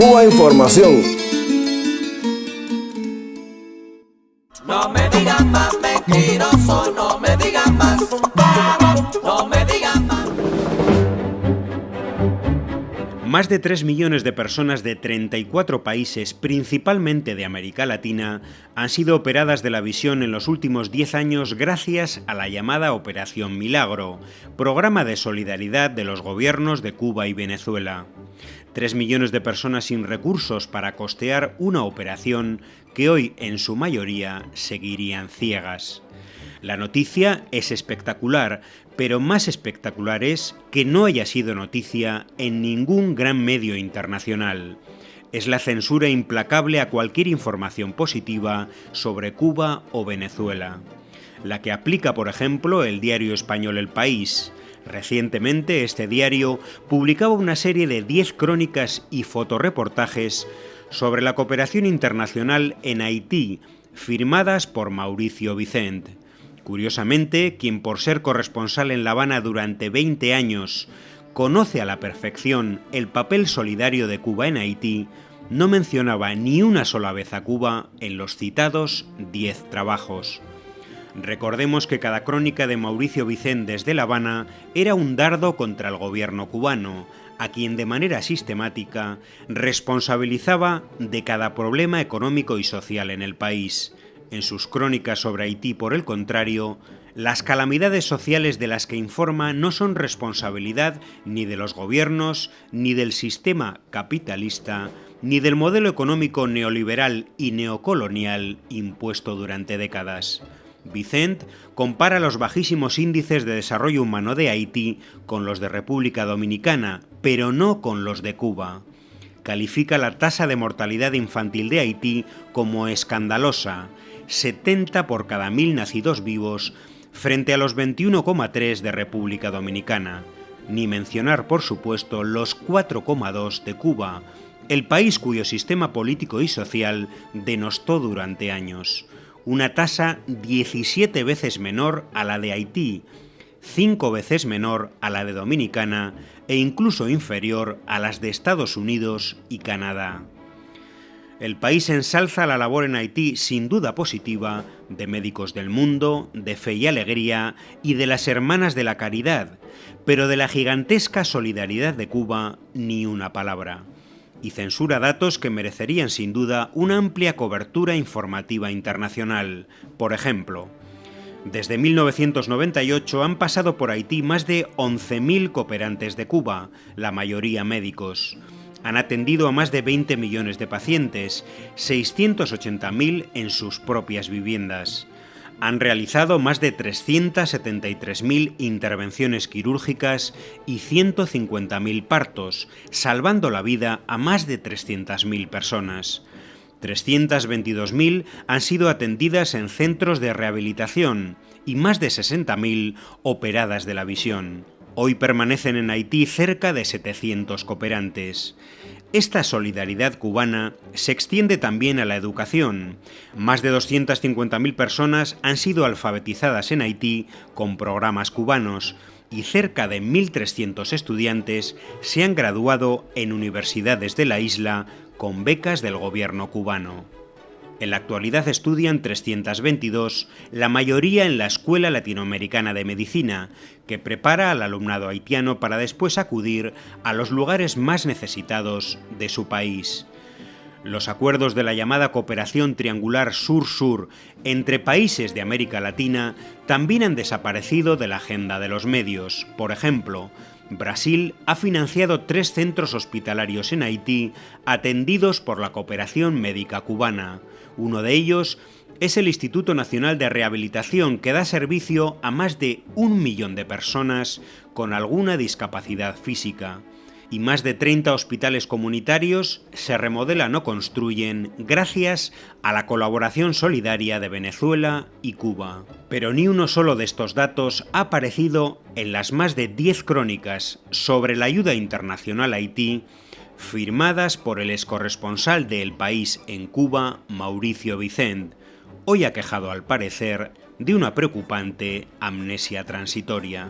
Cuba Información. No me digan más mentiroso, no me digan más, no me digan más. Más de 3 millones de personas de 34 países, principalmente de América Latina, han sido operadas de la visión en los últimos 10 años gracias a la llamada Operación Milagro, programa de solidaridad de los gobiernos de Cuba y Venezuela. 3 millones de personas sin recursos para costear una operación que hoy en su mayoría seguirían ciegas. La noticia es espectacular, pero más espectacular es que no haya sido noticia en ningún gran medio internacional. Es la censura implacable a cualquier información positiva sobre Cuba o Venezuela. La que aplica, por ejemplo, el diario español El País. Recientemente, este diario publicaba una serie de 10 crónicas y fotoreportajes sobre la cooperación internacional en Haití, firmadas por Mauricio Vicente. Curiosamente, quien por ser corresponsal en La Habana durante 20 años conoce a la perfección el papel solidario de Cuba en Haití, no mencionaba ni una sola vez a Cuba en los citados 10 trabajos. Recordemos que cada crónica de Mauricio Vicente desde La Habana era un dardo contra el gobierno cubano, a quien de manera sistemática responsabilizaba de cada problema económico y social en el país, en sus crónicas sobre Haití, por el contrario, las calamidades sociales de las que informa no son responsabilidad ni de los gobiernos, ni del sistema capitalista, ni del modelo económico neoliberal y neocolonial impuesto durante décadas. Vicent compara los bajísimos índices de desarrollo humano de Haití con los de República Dominicana, pero no con los de Cuba. Califica la tasa de mortalidad infantil de Haití como escandalosa 70 por cada mil nacidos vivos frente a los 21,3 de República Dominicana, ni mencionar por supuesto los 4,2 de Cuba, el país cuyo sistema político y social denostó durante años, una tasa 17 veces menor a la de Haití, 5 veces menor a la de Dominicana e incluso inferior a las de Estados Unidos y Canadá. El país ensalza la labor en Haití sin duda positiva de Médicos del Mundo, de Fe y Alegría y de las Hermanas de la Caridad, pero de la gigantesca solidaridad de Cuba ni una palabra. Y censura datos que merecerían sin duda una amplia cobertura informativa internacional. Por ejemplo, desde 1998 han pasado por Haití más de 11.000 cooperantes de Cuba, la mayoría médicos. Han atendido a más de 20 millones de pacientes, 680.000 en sus propias viviendas. Han realizado más de 373.000 intervenciones quirúrgicas y 150.000 partos, salvando la vida a más de 300.000 personas. 322.000 han sido atendidas en centros de rehabilitación y más de 60.000 operadas de la visión. Hoy permanecen en Haití cerca de 700 cooperantes. Esta solidaridad cubana se extiende también a la educación. Más de 250.000 personas han sido alfabetizadas en Haití con programas cubanos y cerca de 1.300 estudiantes se han graduado en universidades de la isla con becas del gobierno cubano. En la actualidad estudian 322, la mayoría en la Escuela Latinoamericana de Medicina, que prepara al alumnado haitiano para después acudir a los lugares más necesitados de su país. Los acuerdos de la llamada cooperación triangular sur-sur entre países de América Latina también han desaparecido de la agenda de los medios. Por ejemplo, Brasil ha financiado tres centros hospitalarios en Haití atendidos por la cooperación médica cubana. Uno de ellos es el Instituto Nacional de Rehabilitación que da servicio a más de un millón de personas con alguna discapacidad física. Y más de 30 hospitales comunitarios se remodelan o construyen gracias a la colaboración solidaria de Venezuela y Cuba. Pero ni uno solo de estos datos ha aparecido en las más de 10 crónicas sobre la ayuda internacional a Haití firmadas por el excorresponsal de El País en Cuba, Mauricio Vicent, hoy ha quejado al parecer de una preocupante amnesia transitoria.